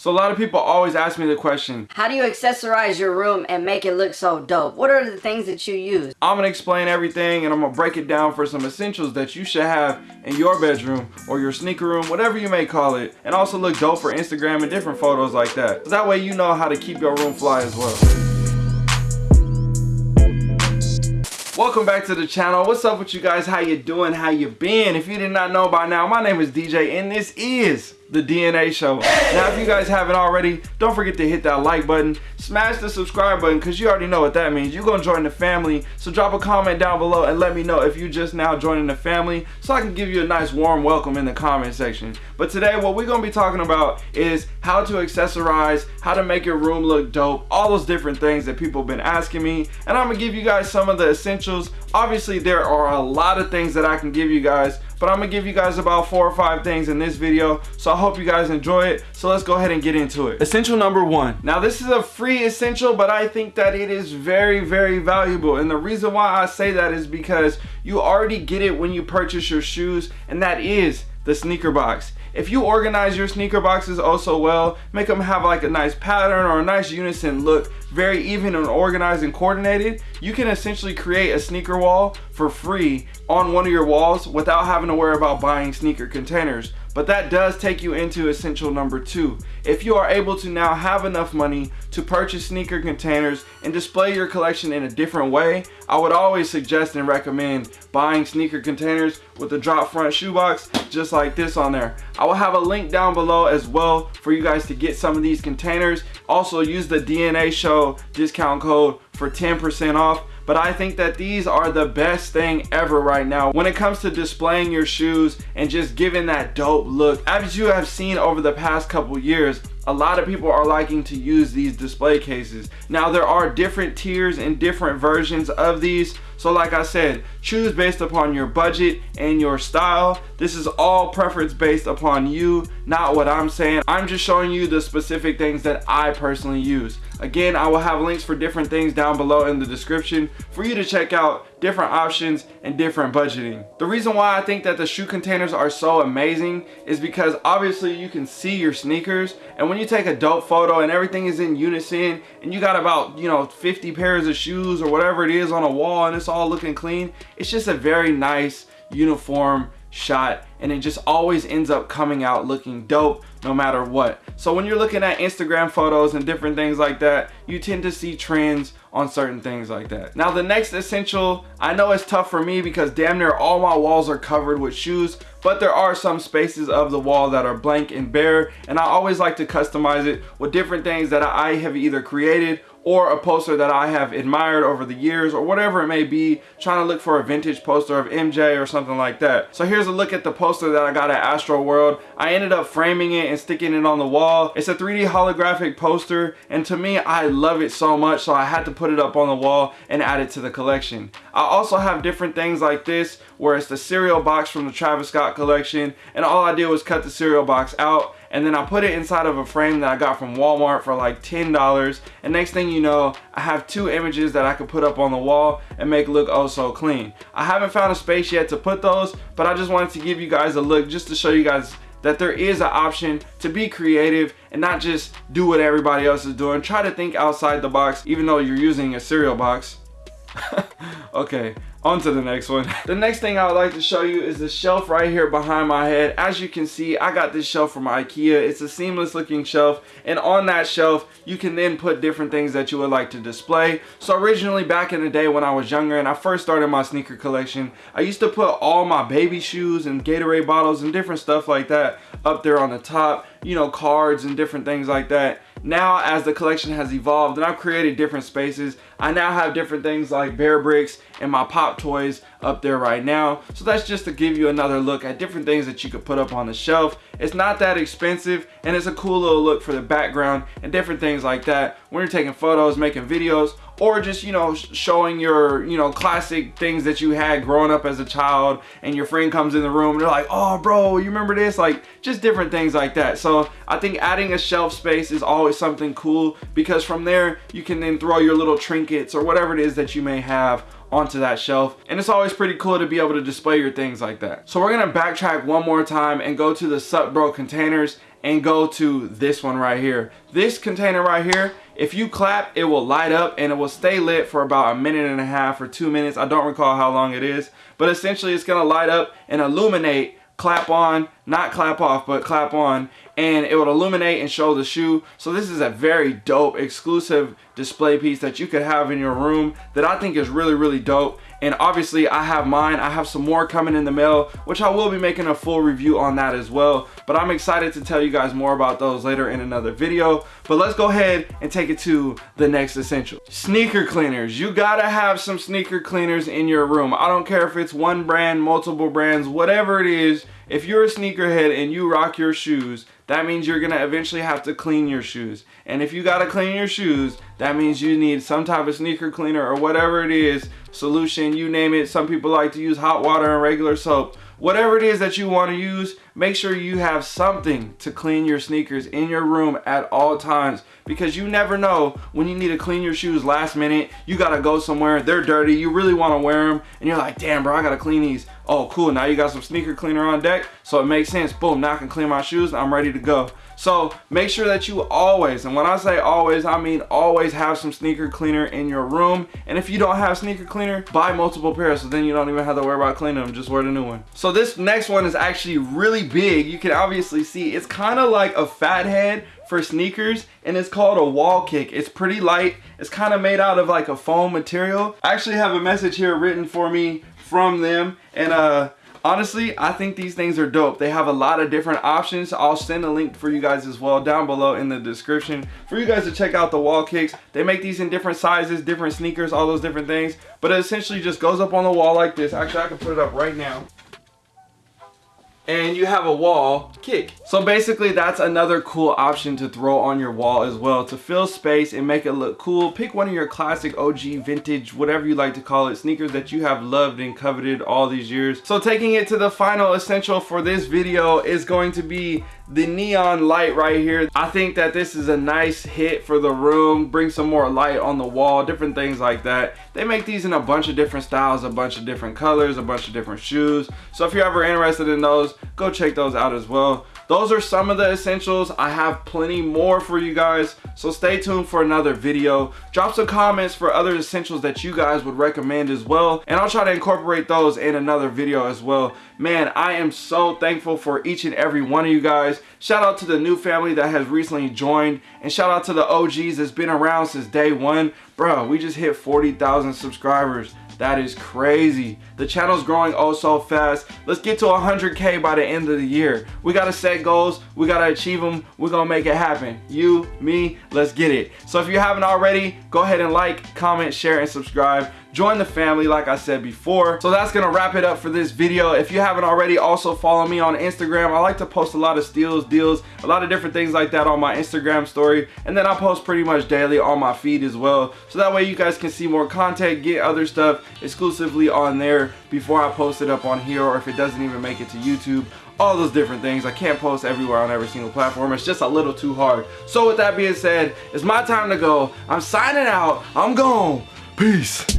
So a lot of people always ask me the question, How do you accessorize your room and make it look so dope? What are the things that you use? I'm gonna explain everything and I'm gonna break it down for some essentials that you should have in your bedroom or your sneaker room, whatever you may call it, and also look dope for Instagram and different photos like that. So that way you know how to keep your room fly as well. Welcome back to the channel. What's up with you guys? How you doing? How you been? If you did not know by now, my name is DJ and this is the DNA show. Now, if you guys haven't already, don't forget to hit that like button, smash the subscribe button, because you already know what that means. You're going to join the family, so drop a comment down below and let me know if you just now joining the family, so I can give you a nice warm welcome in the comment section. But today, what we're going to be talking about is how to accessorize, how to make your room look dope, all those different things that people have been asking me, and I'm going to give you guys some of the essentials. Obviously, there are a lot of things that I can give you guys, but I'm gonna give you guys about four or five things in this video so I hope you guys enjoy it. So let's go ahead and get into it. Essential number one. Now this is a free essential but I think that it is very very valuable. And the reason why I say that is because you already get it when you purchase your shoes and that is the sneaker box if you organize your sneaker boxes oh so well, make them have like a nice pattern or a nice unison look, very even and organized and coordinated, you can essentially create a sneaker wall for free on one of your walls without having to worry about buying sneaker containers. But that does take you into essential number two. If you are able to now have enough money to purchase sneaker containers and display your collection in a different way, I would always suggest and recommend buying sneaker containers with a drop front shoebox just like this on there. I will have a link down below as well for you guys to get some of these containers. Also use the DNA show discount code for 10% off but I think that these are the best thing ever right now when it comes to displaying your shoes and just giving that dope look. As you have seen over the past couple years, a lot of people are liking to use these display cases. Now there are different tiers and different versions of these. So like I said, choose based upon your budget and your style. This is all preference based upon you, not what I'm saying. I'm just showing you the specific things that I personally use. Again, I will have links for different things down below in the description for you to check out different options and different budgeting. The reason why I think that the shoe containers are so amazing is because obviously you can see your sneakers and when you take a dope photo and everything is in unison and you got about, you know, 50 pairs of shoes or whatever it is on a wall and it's all looking clean, it's just a very nice uniform shot and it just always ends up coming out looking dope no matter what. So when you're looking at Instagram photos and different things like that, you tend to see trends on certain things like that. Now the next essential, I know it's tough for me because damn near all my walls are covered with shoes, but there are some spaces of the wall that are blank and bare and I always like to customize it with different things that I have either created or a poster that I have admired over the years or whatever it may be, trying to look for a vintage poster of MJ or something like that. So here's a look at the poster that I got at Astroworld. I ended up framing it and sticking it on the wall. It's a 3D holographic poster and to me, I love it so much so I had to put it up on the wall and add it to the collection. I also have different things like this where it's the cereal box from the Travis Scott collection and all I did was cut the cereal box out and then I put it inside of a frame that I got from Walmart for like $10 and next thing you know I have two images that I could put up on the wall and make look oh so clean. I haven't found a space yet to put those but I just wanted to give you guys a look just to show you guys that there is an option to be creative and not just do what everybody else is doing. Try to think outside the box even though you're using a cereal box. okay, on to the next one. the next thing I would like to show you is the shelf right here behind my head. As you can see, I got this shelf from Ikea. It's a seamless looking shelf. And on that shelf, you can then put different things that you would like to display. So originally back in the day when I was younger and I first started my sneaker collection, I used to put all my baby shoes and Gatorade bottles and different stuff like that up there on the top. You know, cards and different things like that now as the collection has evolved and I've created different spaces, I now have different things like Bear Bricks and my Pop Toys up there right now. So that's just to give you another look at different things that you could put up on the shelf. It's not that expensive and it's a cool little look for the background and different things like that when you're taking photos, making videos, or just you know showing your you know classic things that you had growing up as a child and your friend comes in the room and they're like oh bro you remember this like just different things like that so I think adding a shelf space is always something cool because from there you can then throw your little trinkets or whatever it is that you may have onto that shelf and it's always pretty cool to be able to display your things like that so we're gonna backtrack one more time and go to the Sup Bro containers and go to this one right here. This container right here, if you clap, it will light up and it will stay lit for about a minute and a half or two minutes. I don't recall how long it is, but essentially it's gonna light up and illuminate clap on, not clap off, but clap on, and it would illuminate and show the shoe. So this is a very dope exclusive display piece that you could have in your room that I think is really, really dope. And obviously I have mine. I have some more coming in the mail, which I will be making a full review on that as well. But I'm excited to tell you guys more about those later in another video. But let's go ahead and take it to the next essential. Sneaker cleaners. You gotta have some sneaker cleaners in your room. I don't care if it's one brand, multiple brands, whatever it is. If you're a sneakerhead and you rock your shoes, that means you're gonna eventually have to clean your shoes. And if you gotta clean your shoes, that means you need some type of sneaker cleaner or whatever it is, solution, you name it. Some people like to use hot water and regular soap whatever it is that you want to use, make sure you have something to clean your sneakers in your room at all times because you never know when you need to clean your shoes last minute. You got to go somewhere, they're dirty, you really want to wear them, and you're like, damn, bro, I got to clean these. Oh, cool, now you got some sneaker cleaner on deck, so it makes sense. Boom, now I can clean my shoes, I'm ready to go. So make sure that you always, and when I say always, I mean always have some sneaker cleaner in your room. And if you don't have sneaker cleaner, buy multiple pairs so then you don't even have to worry about cleaning them, just wear the new one. So this next one is actually really big. You can obviously see it's kind of like a fat head for sneakers and it's called a wall kick. It's pretty light. It's kind of made out of like a foam material. I actually have a message here written for me from them and uh honestly i think these things are dope. They have a lot of different options. I'll send a link for you guys as well down below in the description for you guys to check out the wall kicks. They make these in different sizes different sneakers all those different things. But it essentially just goes up on the wall like this. Actually i can put it up right now and you have a wall kick. So basically that's another cool option to throw on your wall as well to fill space and make it look cool. Pick one of your classic OG vintage, whatever you like to call it, sneakers that you have loved and coveted all these years. So taking it to the final essential for this video is going to be the neon light right here. I think that this is a nice hit for the room. Bring some more light on the wall different things like that. They make these in a bunch of different styles a bunch of different colors a bunch of different shoes. So if you're ever interested in those go check those out as well those are some of the essentials. I have plenty more for you guys so stay tuned for another video. Drop some comments for other essentials that you guys would recommend as well and i'll try to incorporate those in another video as well. Man i am so thankful for each and every one of you guys. Shout out to the new family that has recently joined and shout out to the og's that's been around since day one. Bro we just hit 40,000 subscribers that is crazy. The channel's growing oh so fast. Let's get to 100K by the end of the year. We gotta set goals. We gotta achieve them. We're gonna make it happen. You, me, let's get it. So if you haven't already, go ahead and like, comment, share, and subscribe join the family like I said before. So that's gonna wrap it up for this video. If you haven't already, also follow me on Instagram. I like to post a lot of steals, deals, a lot of different things like that on my Instagram story. And then I post pretty much daily on my feed as well. So that way you guys can see more content, get other stuff exclusively on there before I post it up on here or if it doesn't even make it to YouTube all those different things. I can't post everywhere on every single platform. It's just a little too hard. So with that being said, it's my time to go. I'm signing out. I'm gone. Peace.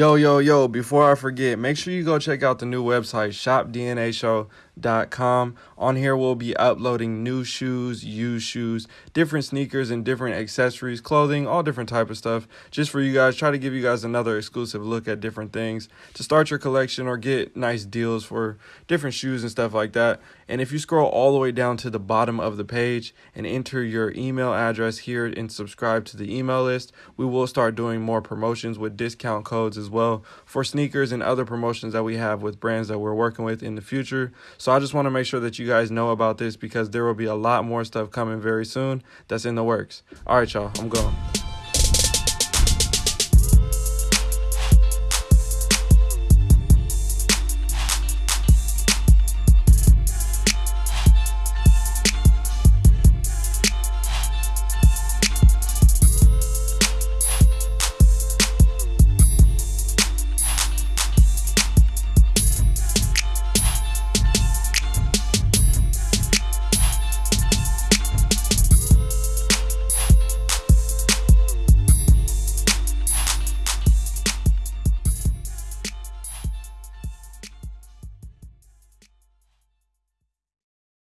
Yo, yo, yo, before I forget, make sure you go check out the new website, shopdnashow.com. On here, we'll be uploading new shoes, used shoes, different sneakers, and different accessories, clothing, all different type of stuff. Just for you guys, try to give you guys another exclusive look at different things to start your collection or get nice deals for different shoes and stuff like that. And if you scroll all the way down to the bottom of the page and enter your email address here and subscribe to the email list, we will start doing more promotions with discount codes as well for sneakers and other promotions that we have with brands that we're working with in the future. So I just want to make sure that you guys know about this because there will be a lot more stuff coming very soon that's in the works. All right, y'all, I'm going.